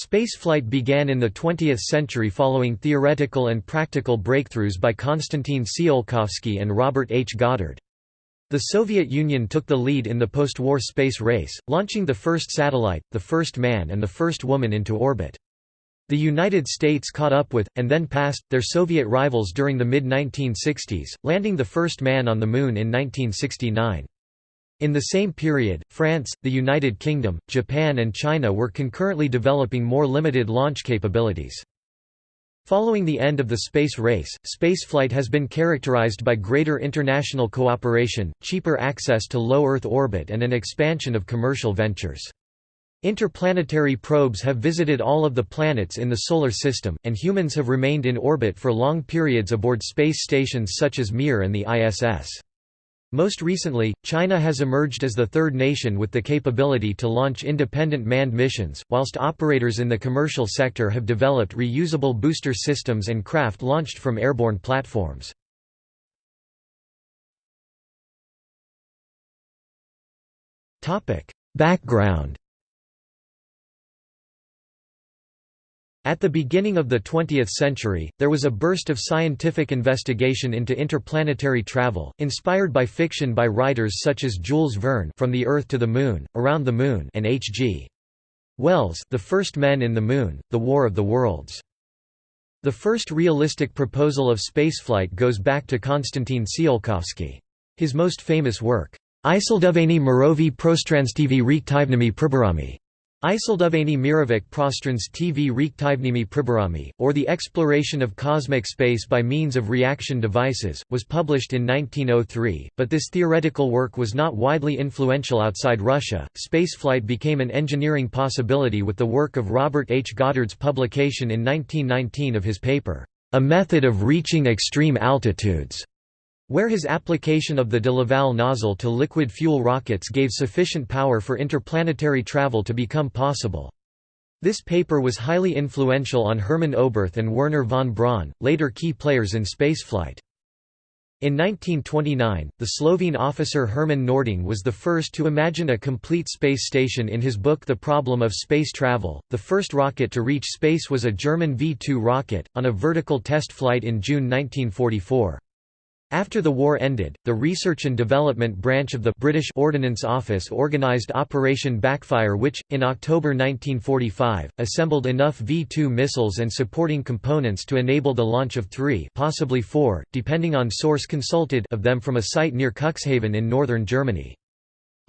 Spaceflight began in the 20th century following theoretical and practical breakthroughs by Konstantin Tsiolkovsky and Robert H. Goddard. The Soviet Union took the lead in the post-war space race, launching the first satellite, the first man and the first woman into orbit. The United States caught up with, and then passed, their Soviet rivals during the mid-1960s, landing the first man on the Moon in 1969. In the same period, France, the United Kingdom, Japan and China were concurrently developing more limited launch capabilities. Following the end of the space race, spaceflight has been characterized by greater international cooperation, cheaper access to low Earth orbit and an expansion of commercial ventures. Interplanetary probes have visited all of the planets in the Solar System, and humans have remained in orbit for long periods aboard space stations such as Mir and the ISS. Most recently, China has emerged as the third nation with the capability to launch independent manned missions, whilst operators in the commercial sector have developed reusable booster systems and craft launched from airborne platforms. Background At the beginning of the 20th century, there was a burst of scientific investigation into interplanetary travel, inspired by fiction by writers such as Jules Verne From the Earth to the Moon, Around the Moon and H.G. Wells The First Men in the Moon, The War of the Worlds. The first realistic proposal of spaceflight goes back to Konstantin Tsiolkovsky. His most famous work, Isilduvani Mirovi Prostranstivi Reaktivnimi Pribarami, Isilduvani Mirovic Prostrans TV Reaktivnimi Pribarami, or The Exploration of Cosmic Space by Means of Reaction Devices, was published in 1903, but this theoretical work was not widely influential outside Russia. Spaceflight became an engineering possibility with the work of Robert H. Goddard's publication in 1919 of his paper, A Method of Reaching Extreme Altitudes where his application of the de Laval nozzle to liquid fuel rockets gave sufficient power for interplanetary travel to become possible. This paper was highly influential on Hermann Oberth and Wernher von Braun, later key players in spaceflight. In 1929, the Slovene officer Hermann Noordung was the first to imagine a complete space station in his book The Problem of Space Travel. The first rocket to reach space was a German V 2 rocket, on a vertical test flight in June 1944. After the war ended, the Research and Development branch of the British Ordnance Office organised Operation Backfire which, in October 1945, assembled enough V-2 missiles and supporting components to enable the launch of three possibly four, depending on source consulted of them from a site near Cuxhaven in northern Germany.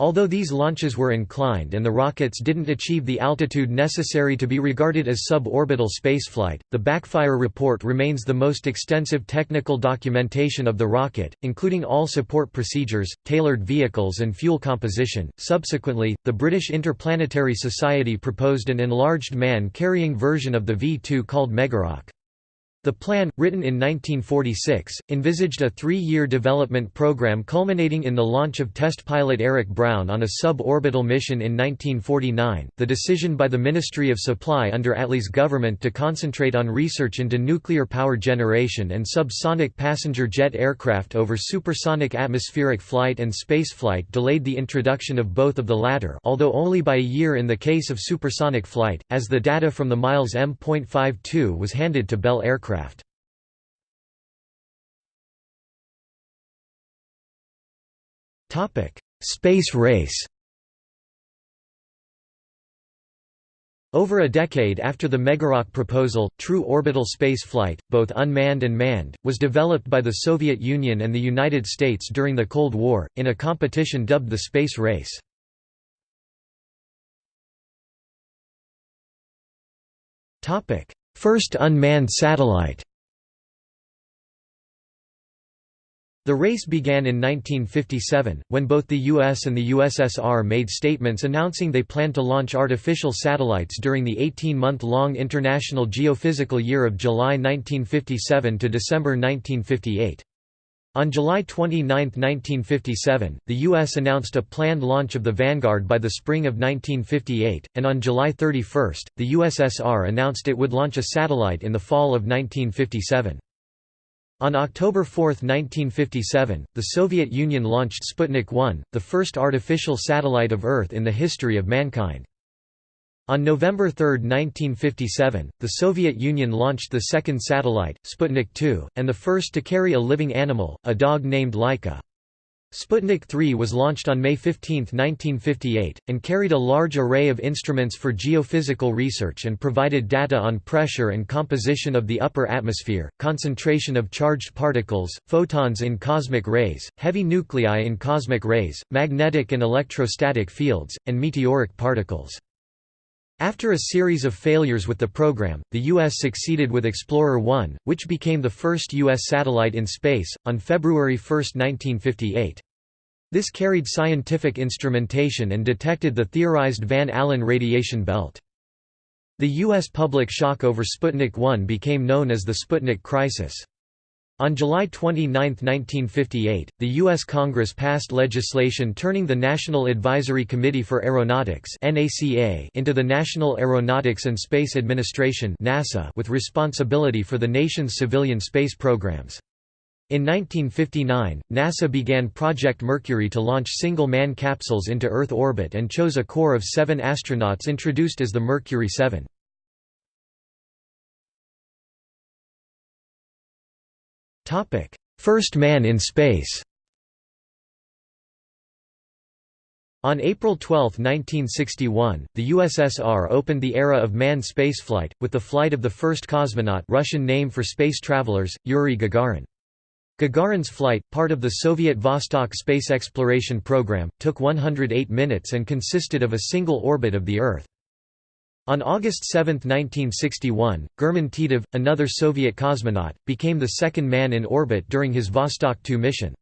Although these launches were inclined and the rockets didn't achieve the altitude necessary to be regarded as suborbital spaceflight, the backfire report remains the most extensive technical documentation of the rocket, including all support procedures, tailored vehicles, and fuel composition. Subsequently, the British Interplanetary Society proposed an enlarged man carrying version of the V 2 called Megaroc. The plan, written in 1946, envisaged a three-year development program culminating in the launch of test pilot Eric Brown on a suborbital mission in 1949. The decision by the Ministry of Supply under Attlee's government to concentrate on research into nuclear power generation and subsonic passenger jet aircraft over supersonic atmospheric flight and spaceflight delayed the introduction of both of the latter, although only by a year in the case of supersonic flight, as the data from the Miles M.52 was handed to Bell Aircraft aircraft. Space race Over a decade after the Megaroc proposal, true orbital space flight, both unmanned and manned, was developed by the Soviet Union and the United States during the Cold War, in a competition dubbed the space race. First unmanned satellite The race began in 1957, when both the US and the USSR made statements announcing they planned to launch artificial satellites during the 18-month-long International Geophysical Year of July 1957 to December 1958. On July 29, 1957, the U.S. announced a planned launch of the Vanguard by the spring of 1958, and on July 31, the USSR announced it would launch a satellite in the fall of 1957. On October 4, 1957, the Soviet Union launched Sputnik 1, the first artificial satellite of Earth in the history of mankind. On November 3, 1957, the Soviet Union launched the second satellite, Sputnik 2, and the first to carry a living animal, a dog named Laika. Sputnik 3 was launched on May 15, 1958, and carried a large array of instruments for geophysical research and provided data on pressure and composition of the upper atmosphere, concentration of charged particles, photons in cosmic rays, heavy nuclei in cosmic rays, magnetic and electrostatic fields, and meteoric particles. After a series of failures with the program, the U.S. succeeded with Explorer 1, which became the first U.S. satellite in space, on February 1, 1958. This carried scientific instrumentation and detected the theorized Van Allen radiation belt. The U.S. public shock over Sputnik 1 became known as the Sputnik crisis. On July 29, 1958, the U.S. Congress passed legislation turning the National Advisory Committee for Aeronautics into the National Aeronautics and Space Administration with responsibility for the nation's civilian space programs. In 1959, NASA began Project Mercury to launch single-man capsules into Earth orbit and chose a core of seven astronauts introduced as the Mercury 7. First man in space On April 12, 1961, the USSR opened the era of manned spaceflight, with the flight of the first cosmonaut Russian name for space travelers, Yuri Gagarin. Gagarin's flight, part of the Soviet Vostok space exploration program, took 108 minutes and consisted of a single orbit of the Earth. On August 7, 1961, Gherman Titov, another Soviet cosmonaut, became the second man in orbit during his Vostok 2 mission.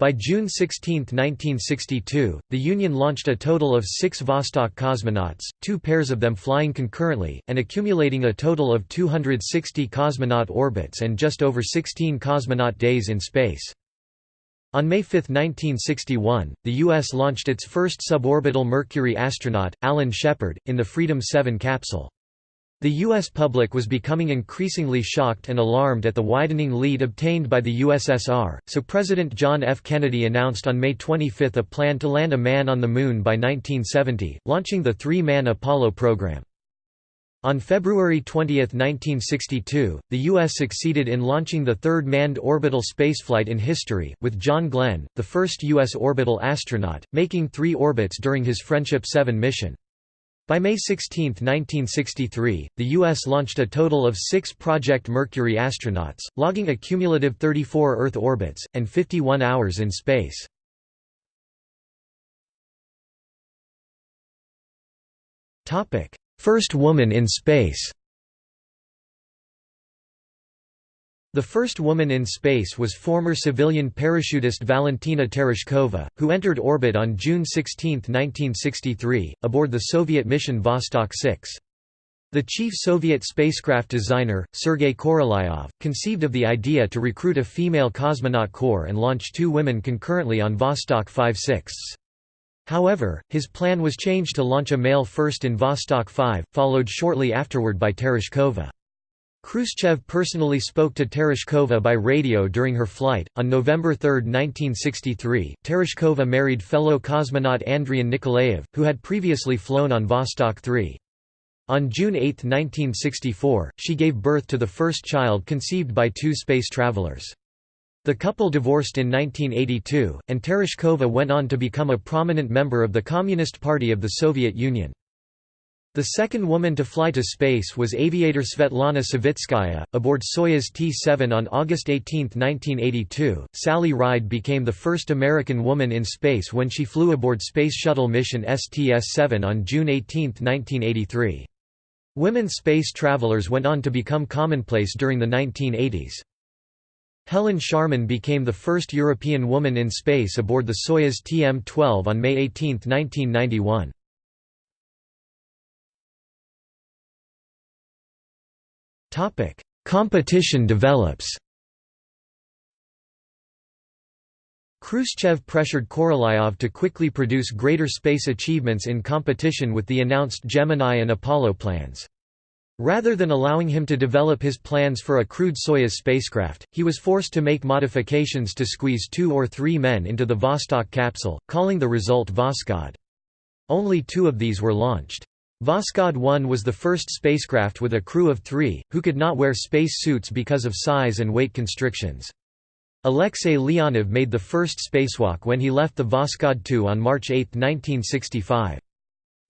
By June 16, 1962, the Union launched a total of six Vostok cosmonauts, two pairs of them flying concurrently, and accumulating a total of 260 cosmonaut orbits and just over 16 cosmonaut days in space. On May 5, 1961, the U.S. launched its first suborbital Mercury astronaut, Alan Shepard, in the Freedom 7 capsule. The U.S. public was becoming increasingly shocked and alarmed at the widening lead obtained by the USSR, so President John F. Kennedy announced on May 25 a plan to land a man on the Moon by 1970, launching the three-man Apollo program. On February 20, 1962, the U.S. succeeded in launching the third manned orbital spaceflight in history, with John Glenn, the first U.S. orbital astronaut, making three orbits during his Friendship 7 mission. By May 16, 1963, the U.S. launched a total of six Project Mercury astronauts, logging a cumulative 34 Earth orbits, and 51 hours in space. First woman in space The first woman in space was former civilian parachutist Valentina Tereshkova, who entered orbit on June 16, 1963, aboard the Soviet mission Vostok 6. The chief Soviet spacecraft designer, Sergei Korolyov, conceived of the idea to recruit a female cosmonaut corps and launch two women concurrently on Vostok 5-6. However, his plan was changed to launch a male first in Vostok 5, followed shortly afterward by Tereshkova. Khrushchev personally spoke to Tereshkova by radio during her flight. On November 3, 1963, Tereshkova married fellow cosmonaut Andrian Nikolaev, who had previously flown on Vostok 3. On June 8, 1964, she gave birth to the first child conceived by two space travelers. The couple divorced in 1982, and Tereshkova went on to become a prominent member of the Communist Party of the Soviet Union. The second woman to fly to space was aviator Svetlana Savitskaya. Aboard Soyuz T-7 on August 18, 1982, Sally Ride became the first American woman in space when she flew aboard Space Shuttle mission STS-7 on June 18, 1983. Women space travelers went on to become commonplace during the 1980s. Helen Sharman became the first European woman in space aboard the Soyuz TM-12 on May 18, 1991. Competition develops Khrushchev pressured Korolyov to quickly produce greater space achievements in competition with the announced Gemini and Apollo plans. Rather than allowing him to develop his plans for a crewed Soyuz spacecraft, he was forced to make modifications to squeeze two or three men into the Vostok capsule, calling the result Voskhod. Only two of these were launched. Voskhod 1 was the first spacecraft with a crew of three, who could not wear space suits because of size and weight constrictions. Alexei Leonov made the first spacewalk when he left the Voskhod 2 on March 8, 1965.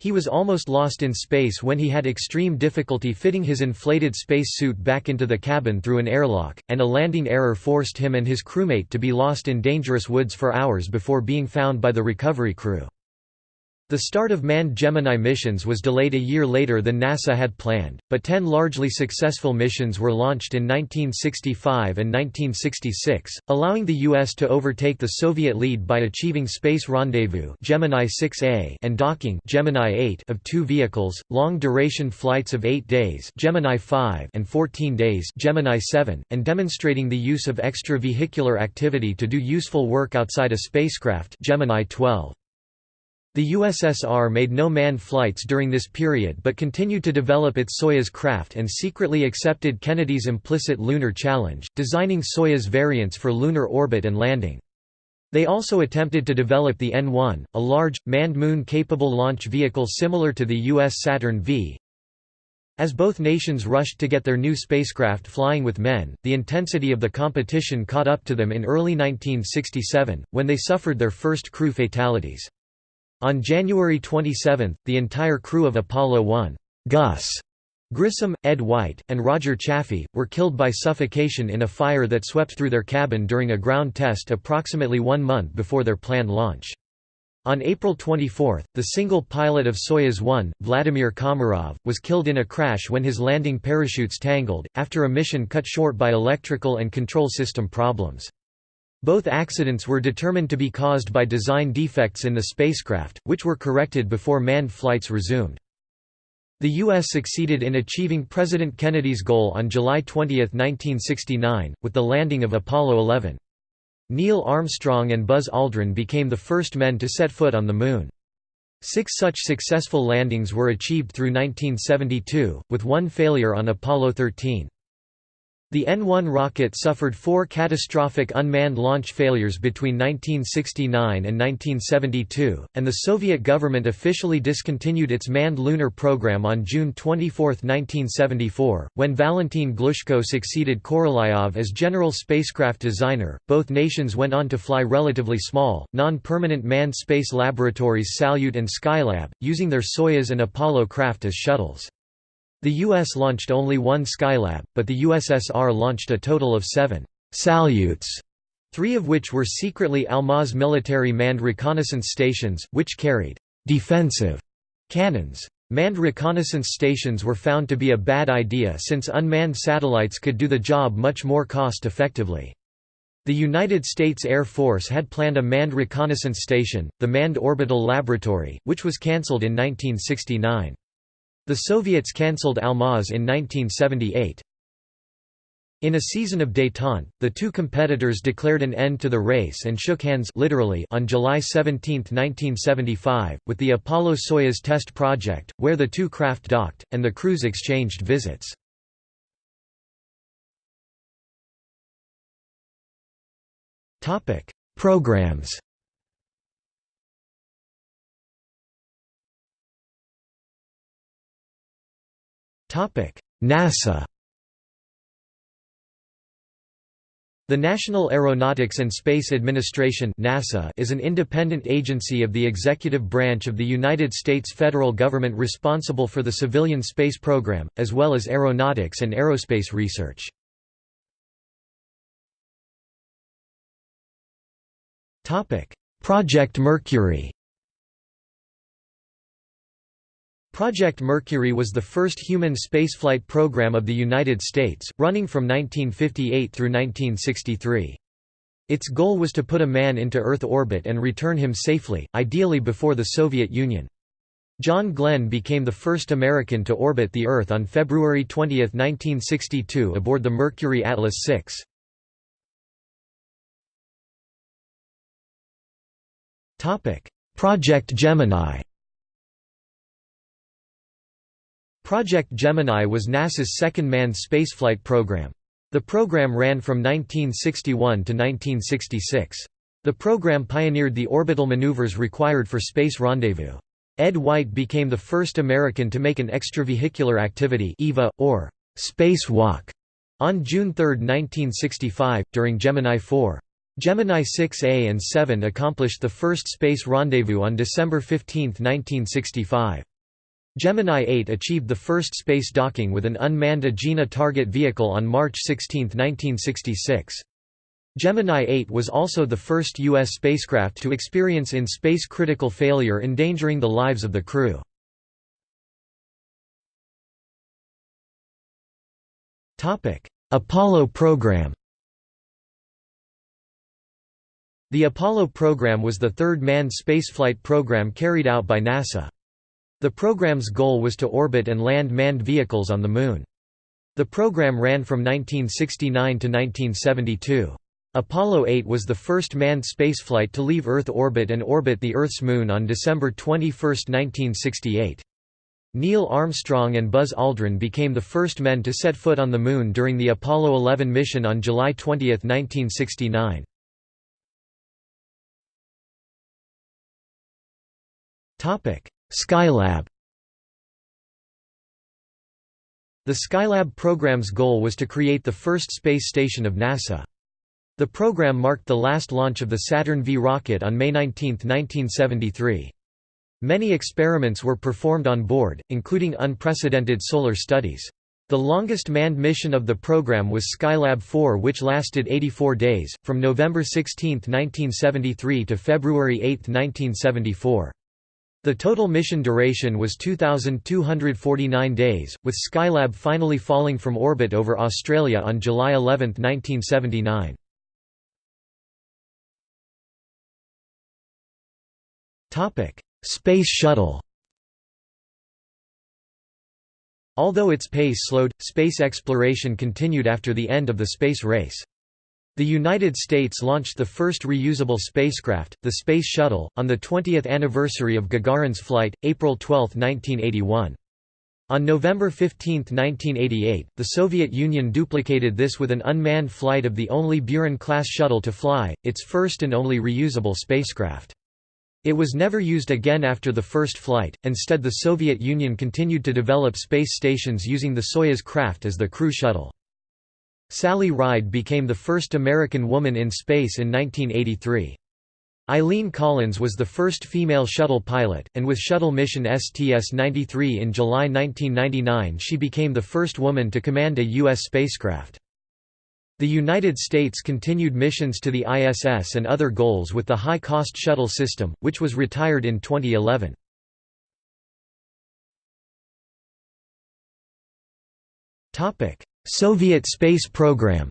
He was almost lost in space when he had extreme difficulty fitting his inflated space suit back into the cabin through an airlock, and a landing error forced him and his crewmate to be lost in dangerous woods for hours before being found by the recovery crew. The start of manned Gemini missions was delayed a year later than NASA had planned, but ten largely successful missions were launched in 1965 and 1966, allowing the U.S. to overtake the Soviet lead by achieving space rendezvous Gemini 6A and docking Gemini 8 of two vehicles, long-duration flights of 8 days Gemini 5 and 14 days Gemini 7, and demonstrating the use of extravehicular activity to do useful work outside a spacecraft Gemini 12. The USSR made no manned flights during this period but continued to develop its Soyuz craft and secretly accepted Kennedy's implicit lunar challenge, designing Soyuz variants for lunar orbit and landing. They also attempted to develop the N-1, a large, manned moon-capable launch vehicle similar to the U.S. Saturn V. As both nations rushed to get their new spacecraft flying with men, the intensity of the competition caught up to them in early 1967, when they suffered their first crew fatalities. On January 27, the entire crew of Apollo 1, Gus Grissom, Ed White, and Roger Chaffee, were killed by suffocation in a fire that swept through their cabin during a ground test approximately one month before their planned launch. On April 24, the single pilot of Soyuz 1, Vladimir Komarov, was killed in a crash when his landing parachutes tangled, after a mission cut short by electrical and control system problems. Both accidents were determined to be caused by design defects in the spacecraft, which were corrected before manned flights resumed. The U.S. succeeded in achieving President Kennedy's goal on July 20, 1969, with the landing of Apollo 11. Neil Armstrong and Buzz Aldrin became the first men to set foot on the Moon. Six such successful landings were achieved through 1972, with one failure on Apollo 13. The N-1 rocket suffered four catastrophic unmanned launch failures between 1969 and 1972, and the Soviet government officially discontinued its manned lunar program on June 24, 1974, when Valentin Glushko succeeded Korolyov as general spacecraft designer. Both nations went on to fly relatively small, non-permanent manned space laboratories Salyut and Skylab, using their Soyuz and Apollo craft as shuttles. The U.S. launched only one Skylab, but the USSR launched a total of seven Salyuts, three of which were secretly Almaz military manned reconnaissance stations, which carried defensive cannons. Manned reconnaissance stations were found to be a bad idea since unmanned satellites could do the job much more cost-effectively. The United States Air Force had planned a manned reconnaissance station, the Manned Orbital Laboratory, which was cancelled in 1969. The Soviets cancelled Almaz in 1978. In a season of détente, the two competitors declared an end to the race and shook hands literally on July 17, 1975, with the Apollo-Soyuz test project, where the two craft docked, and the crews exchanged visits. Programs NASA The National Aeronautics and Space Administration NASA is an independent agency of the executive branch of the United States federal government responsible for the civilian space program, as well as aeronautics and aerospace research. Project Mercury Project Mercury was the first human spaceflight program of the United States, running from 1958 through 1963. Its goal was to put a man into Earth orbit and return him safely, ideally before the Soviet Union. John Glenn became the first American to orbit the Earth on February 20, 1962 aboard the Mercury Atlas 6. Project Gemini Project Gemini was NASA's second manned spaceflight program. The program ran from 1961 to 1966. The program pioneered the orbital maneuvers required for space rendezvous. Ed White became the first American to make an extravehicular activity EVA, or spacewalk on June 3, 1965, during Gemini 4. Gemini 6A and 7 accomplished the first space rendezvous on December 15, 1965. Gemini 8 achieved the first space docking with an unmanned Agena target vehicle on March 16, 1966. Gemini 8 was also the first U.S. spacecraft to experience in-space critical failure endangering the lives of the crew. Apollo program The Apollo program was the third manned spaceflight program carried out by NASA. The program's goal was to orbit and land manned vehicles on the Moon. The program ran from 1969 to 1972. Apollo 8 was the first manned spaceflight to leave Earth orbit and orbit the Earth's moon on December 21, 1968. Neil Armstrong and Buzz Aldrin became the first men to set foot on the Moon during the Apollo 11 mission on July 20, 1969. Skylab The Skylab program's goal was to create the first space station of NASA. The program marked the last launch of the Saturn V rocket on May 19, 1973. Many experiments were performed on board, including unprecedented solar studies. The longest manned mission of the program was Skylab 4 which lasted 84 days, from November 16, 1973 to February 8, 1974. The total mission duration was 2,249 days, with Skylab finally falling from orbit over Australia on July 11, 1979. Space Shuttle Although its pace slowed, space exploration continued after the end of the space race. The United States launched the first reusable spacecraft, the Space Shuttle, on the 20th anniversary of Gagarin's flight, April 12, 1981. On November 15, 1988, the Soviet Union duplicated this with an unmanned flight of the only Buran-class shuttle to fly, its first and only reusable spacecraft. It was never used again after the first flight, instead the Soviet Union continued to develop space stations using the Soyuz craft as the crew shuttle. Sally Ride became the first American woman in space in 1983. Eileen Collins was the first female shuttle pilot, and with shuttle mission STS-93 in July 1999 she became the first woman to command a U.S. spacecraft. The United States continued missions to the ISS and other goals with the high-cost shuttle system, which was retired in 2011. Soviet space program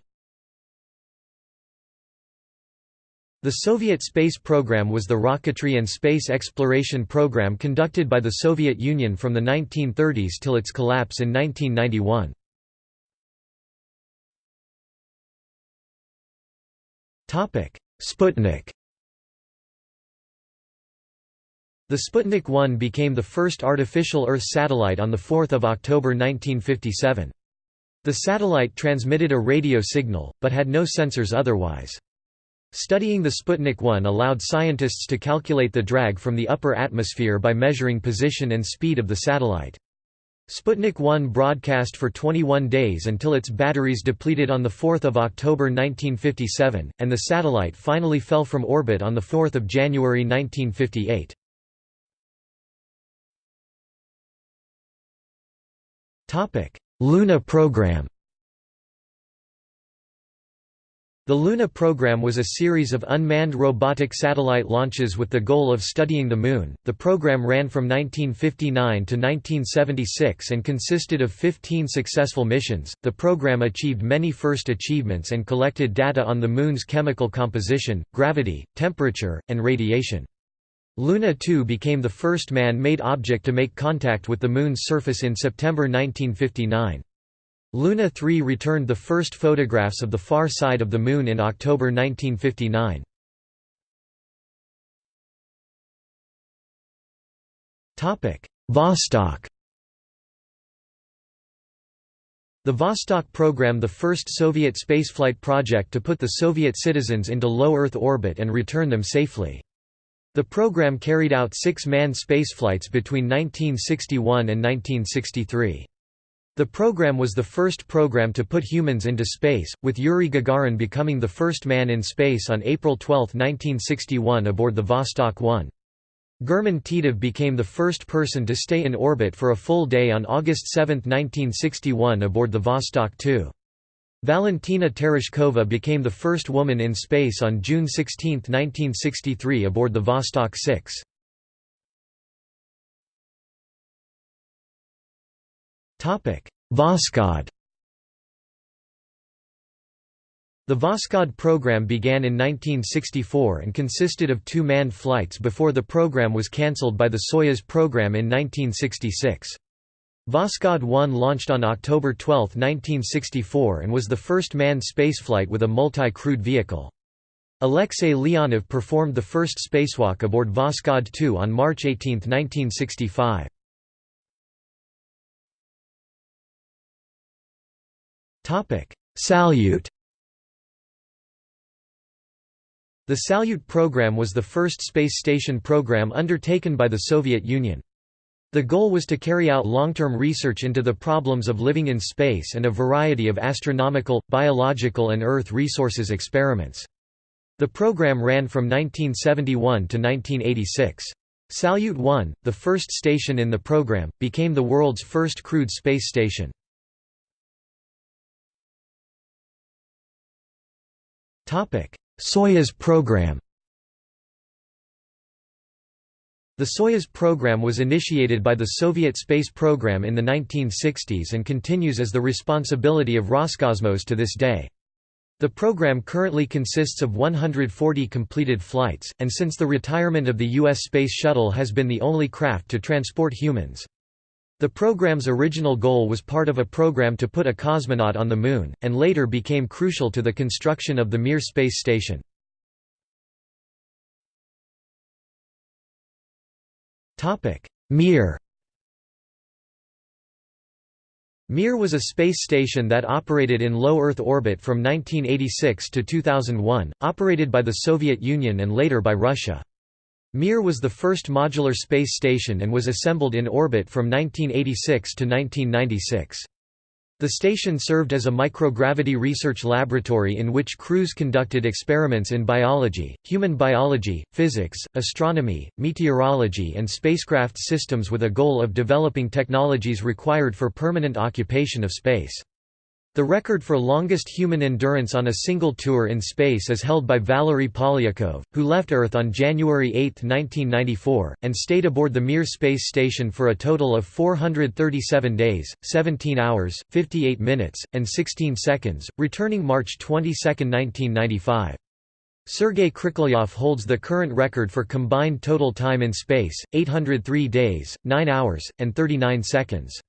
The Soviet space program was the rocketry and space exploration program conducted by the Soviet Union from the 1930s till its collapse in 1991. Sputnik The Sputnik 1 became the first artificial Earth satellite on 4 October 1957. The satellite transmitted a radio signal, but had no sensors otherwise. Studying the Sputnik 1 allowed scientists to calculate the drag from the upper atmosphere by measuring position and speed of the satellite. Sputnik 1 broadcast for 21 days until its batteries depleted on 4 October 1957, and the satellite finally fell from orbit on 4 January 1958. Luna program The Luna program was a series of unmanned robotic satellite launches with the goal of studying the Moon. The program ran from 1959 to 1976 and consisted of 15 successful missions. The program achieved many first achievements and collected data on the Moon's chemical composition, gravity, temperature, and radiation. Luna 2 became the first man-made object to make contact with the Moon's surface in September 1959. Luna 3 returned the first photographs of the far side of the Moon in October 1959. Vostok The Vostok program the first Soviet spaceflight project to put the Soviet citizens into low Earth orbit and return them safely. The program carried out six manned spaceflights between 1961 and 1963. The program was the first program to put humans into space, with Yuri Gagarin becoming the first man in space on April 12, 1961 aboard the Vostok 1. Gherman Titov became the first person to stay in orbit for a full day on August 7, 1961 aboard the Vostok 2. Valentina Tereshkova became the first woman in space on June 16, 1963 aboard the Vostok 6. Voskhod The Voskhod program began in 1964 and consisted of two manned flights before the program was cancelled by the Soyuz program in 1966. Voskhod 1 launched on October 12, 1964 and was the first manned spaceflight with a multi-crewed vehicle. Alexei Leonov performed the first spacewalk aboard Voskhod 2 on March 18, 1965. Salyut The Salyut program was the first space station program undertaken by the Soviet Union. The goal was to carry out long-term research into the problems of living in space and a variety of astronomical, biological and Earth resources experiments. The program ran from 1971 to 1986. Salyut 1, the first station in the program, became the world's first crewed space station. Soyuz program The Soyuz program was initiated by the Soviet space program in the 1960s and continues as the responsibility of Roscosmos to this day. The program currently consists of 140 completed flights, and since the retirement of the U.S. Space Shuttle has been the only craft to transport humans. The program's original goal was part of a program to put a cosmonaut on the Moon, and later became crucial to the construction of the Mir space station. Mir Mir was a space station that operated in low Earth orbit from 1986 to 2001, operated by the Soviet Union and later by Russia. Mir was the first modular space station and was assembled in orbit from 1986 to 1996. The station served as a microgravity research laboratory in which crews conducted experiments in biology, human biology, physics, astronomy, meteorology and spacecraft systems with a goal of developing technologies required for permanent occupation of space. The record for longest human endurance on a single tour in space is held by Valery Polyakov, who left Earth on January 8, 1994, and stayed aboard the Mir space station for a total of 437 days, 17 hours, 58 minutes, and 16 seconds, returning March 22, 1995. Sergei Krikalev holds the current record for combined total time in space, 803 days, 9 hours, and 39 seconds.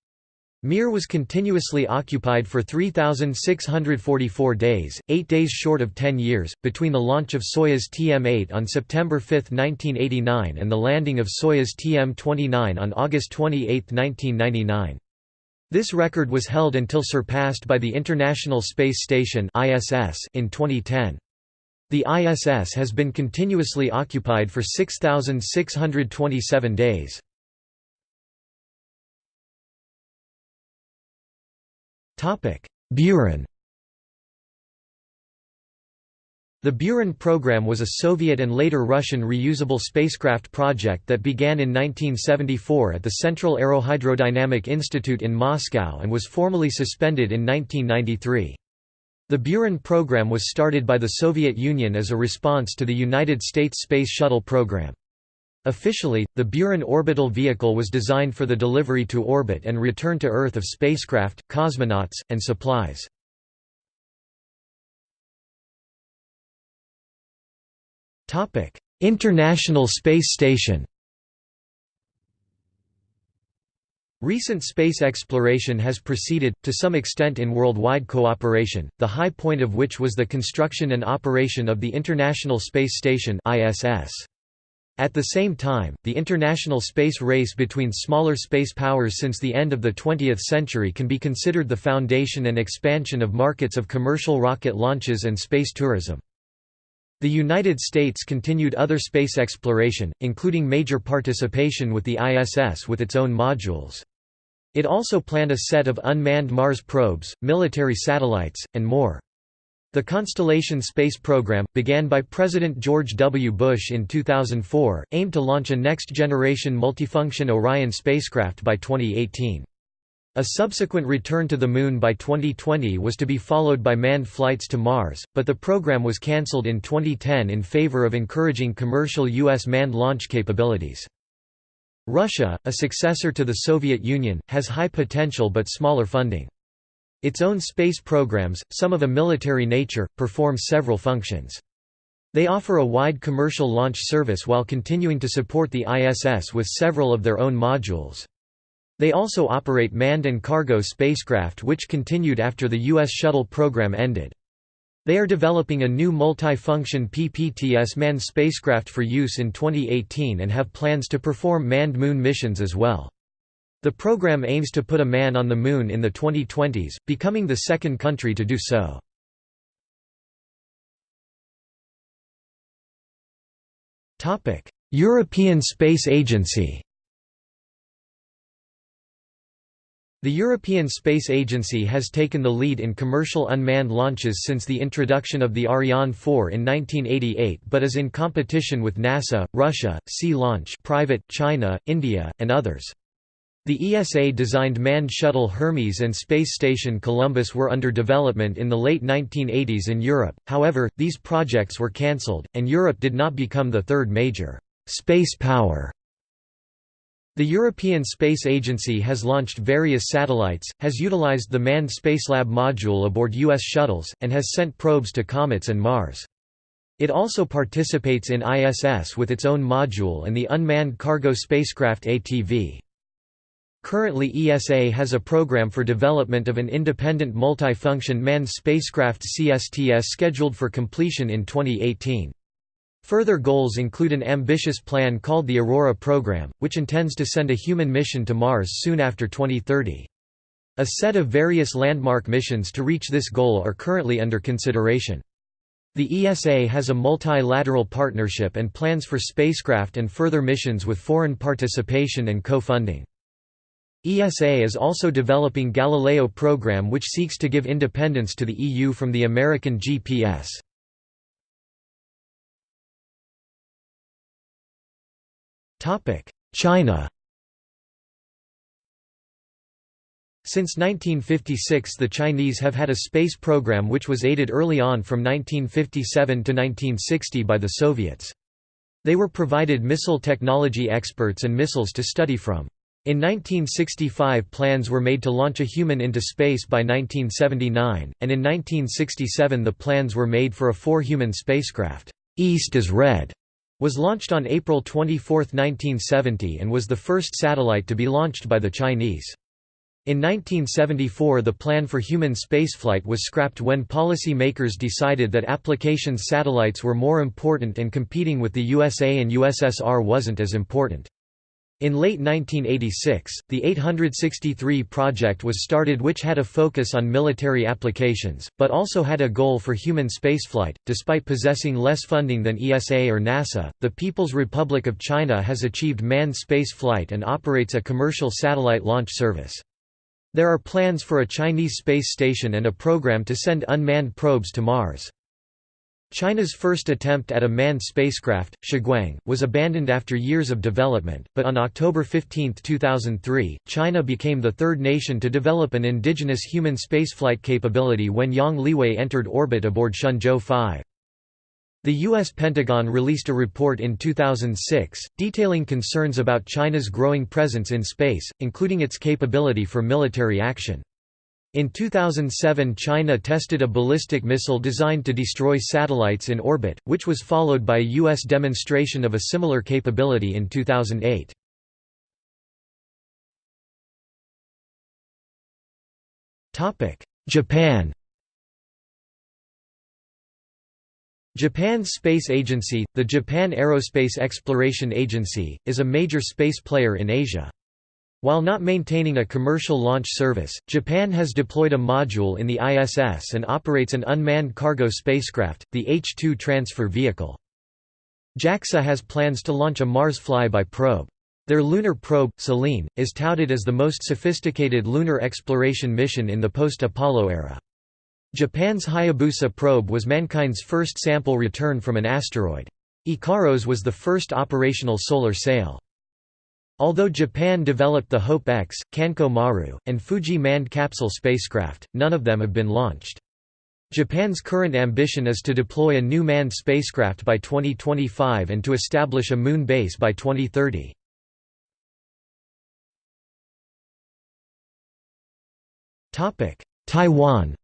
Mir was continuously occupied for 3,644 days, eight days short of 10 years, between the launch of Soyuz TM-8 on September 5, 1989 and the landing of Soyuz TM-29 on August 28, 1999. This record was held until surpassed by the International Space Station in 2010. The ISS has been continuously occupied for 6,627 days. Buran The Buran program was a Soviet and later Russian reusable spacecraft project that began in 1974 at the Central Aerohydrodynamic Institute in Moscow and was formally suspended in 1993. The Buran program was started by the Soviet Union as a response to the United States Space Shuttle program. Officially, the Buran orbital vehicle was designed for the delivery to orbit and return to Earth of spacecraft, cosmonauts, and supplies. International Space Station Recent space exploration has proceeded, to some extent in worldwide cooperation, the high point of which was the construction and operation of the International Space Station ISS. At the same time, the international space race between smaller space powers since the end of the 20th century can be considered the foundation and expansion of markets of commercial rocket launches and space tourism. The United States continued other space exploration, including major participation with the ISS with its own modules. It also planned a set of unmanned Mars probes, military satellites, and more. The Constellation space program, began by President George W. Bush in 2004, aimed to launch a next-generation multifunction Orion spacecraft by 2018. A subsequent return to the Moon by 2020 was to be followed by manned flights to Mars, but the program was cancelled in 2010 in favor of encouraging commercial U.S. manned launch capabilities. Russia, a successor to the Soviet Union, has high potential but smaller funding. Its own space programs, some of a military nature, perform several functions. They offer a wide commercial launch service while continuing to support the ISS with several of their own modules. They also operate manned and cargo spacecraft which continued after the U.S. shuttle program ended. They are developing a new multi-function PPTS manned spacecraft for use in 2018 and have plans to perform manned moon missions as well. The program aims to put a man on the Moon in the 2020s, becoming the second country to do so. European Space Agency The European Space Agency has taken the lead in commercial unmanned launches since the introduction of the Ariane 4 in 1988 but is in competition with NASA, Russia, Sea Launch private, China, India, and others. The ESA designed manned shuttle Hermes and space station Columbus were under development in the late 1980s in Europe, however, these projects were cancelled, and Europe did not become the third major space power the European Space Agency has launched various satellites, has utilized the Manned Spacelab module aboard U.S. shuttles, and has sent probes to comets and Mars. It also participates in ISS with its own module and the Unmanned Cargo Spacecraft ATV. Currently ESA has a program for development of an independent multi-function manned spacecraft CSTS scheduled for completion in 2018. Further goals include an ambitious plan called the Aurora program, which intends to send a human mission to Mars soon after 2030. A set of various landmark missions to reach this goal are currently under consideration. The ESA has a multilateral partnership and plans for spacecraft and further missions with foreign participation and co-funding. ESA is also developing Galileo program which seeks to give independence to the EU from the American GPS. China Since 1956 the Chinese have had a space program which was aided early on from 1957 to 1960 by the Soviets. They were provided missile technology experts and missiles to study from. In 1965 plans were made to launch a human into space by 1979, and in 1967 the plans were made for a four-human spacecraft. East is Red was launched on April 24, 1970 and was the first satellite to be launched by the Chinese. In 1974 the plan for human spaceflight was scrapped when policy makers decided that applications satellites were more important and competing with the USA and USSR wasn't as important. In late 1986, the 863 project was started which had a focus on military applications, but also had a goal for human spaceflight. Despite possessing less funding than ESA or NASA, the People's Republic of China has achieved manned space flight and operates a commercial satellite launch service. There are plans for a Chinese space station and a program to send unmanned probes to Mars. China's first attempt at a manned spacecraft, Shuguang, was abandoned after years of development, but on October 15, 2003, China became the third nation to develop an indigenous human spaceflight capability when Yang Liwei entered orbit aboard Shenzhou 5. The U.S. Pentagon released a report in 2006, detailing concerns about China's growing presence in space, including its capability for military action. In 2007 China tested a ballistic missile designed to destroy satellites in orbit, which was followed by a U.S. demonstration of a similar capability in 2008. Japan Japan's space agency, the Japan Aerospace Exploration Agency, is a major space player in Asia. While not maintaining a commercial launch service, Japan has deployed a module in the ISS and operates an unmanned cargo spacecraft, the H-2 transfer vehicle. JAXA has plans to launch a Mars flyby probe. Their lunar probe, Selene, is touted as the most sophisticated lunar exploration mission in the post-Apollo era. Japan's Hayabusa probe was mankind's first sample return from an asteroid. Ikaros was the first operational solar sail. Although Japan developed the Hope X, Kankoh-maru, and Fuji manned capsule spacecraft, none of them have been launched. Japan's current ambition is to deploy a new manned spacecraft by 2025 and to establish a moon base by 2030. Taiwan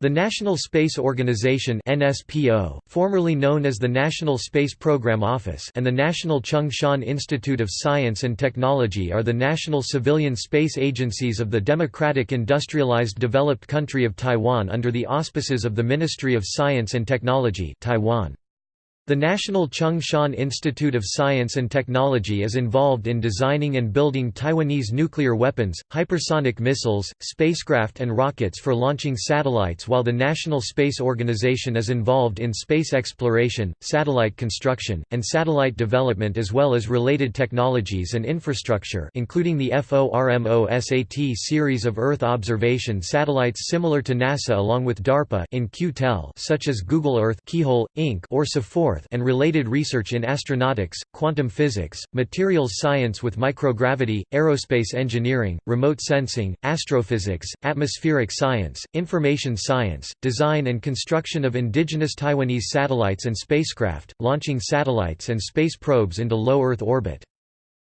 The National Space Organization NSPO, formerly known as the National Space Program Office and the National Chung-Shan Institute of Science and Technology are the national civilian space agencies of the Democratic Industrialized Developed Country of Taiwan under the auspices of the Ministry of Science and Technology Taiwan. The National Chung-Shan Institute of Science and Technology is involved in designing and building Taiwanese nuclear weapons, hypersonic missiles, spacecraft and rockets for launching satellites while the National Space Organization is involved in space exploration, satellite construction, and satellite development as well as related technologies and infrastructure including the FORMOSAT series of Earth observation satellites similar to NASA along with DARPA In-Q-Tel such as Google Earth Keyhole, Inc. or And related research in astronautics, quantum physics, materials science with microgravity, aerospace engineering, remote sensing, astrophysics, atmospheric science, information science, design and construction of indigenous Taiwanese satellites and spacecraft, launching satellites and space probes into low Earth orbit.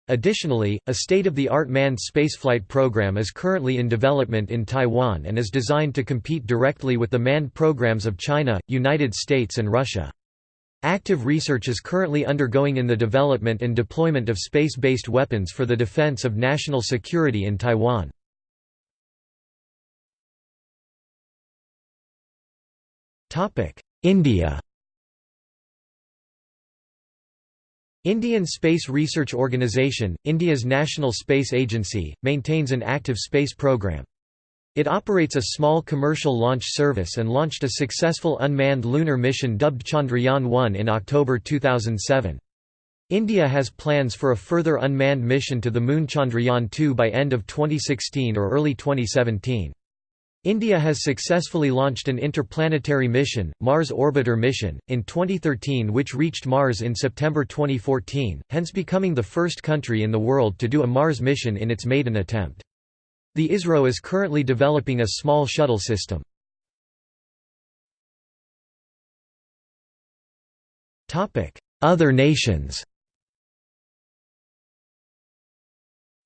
Additionally, a state-of-the-art manned spaceflight program is currently in development in Taiwan and is designed to compete directly with the manned programs of China, United States and Russia. Active research is currently undergoing in the development and deployment of space-based weapons for the defense of national security in Taiwan. India Indian Space Research Organisation, India's national space agency, maintains an active space program. It operates a small commercial launch service and launched a successful unmanned lunar mission dubbed Chandrayaan-1 in October 2007. India has plans for a further unmanned mission to the Moon Chandrayaan-2 by end of 2016 or early 2017. India has successfully launched an interplanetary mission, Mars Orbiter mission, in 2013 which reached Mars in September 2014, hence becoming the first country in the world to do a Mars mission in its maiden attempt. The ISRO is currently developing a small shuttle system. Other nations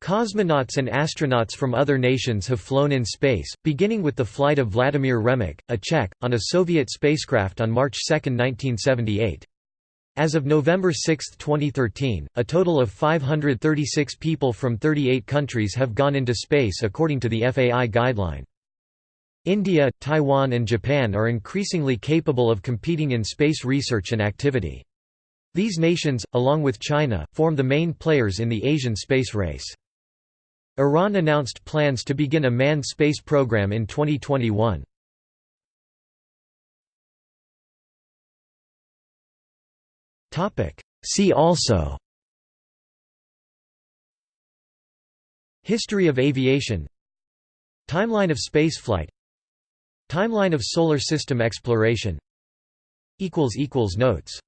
Cosmonauts and astronauts from other nations have flown in space, beginning with the flight of Vladimir Remek, a Czech, on a Soviet spacecraft on March 2, 1978. As of November 6, 2013, a total of 536 people from 38 countries have gone into space according to the FAI guideline. India, Taiwan and Japan are increasingly capable of competing in space research and activity. These nations, along with China, form the main players in the Asian space race. Iran announced plans to begin a manned space program in 2021. See also. History of aviation. Timeline of spaceflight. Timeline of solar system exploration. Notes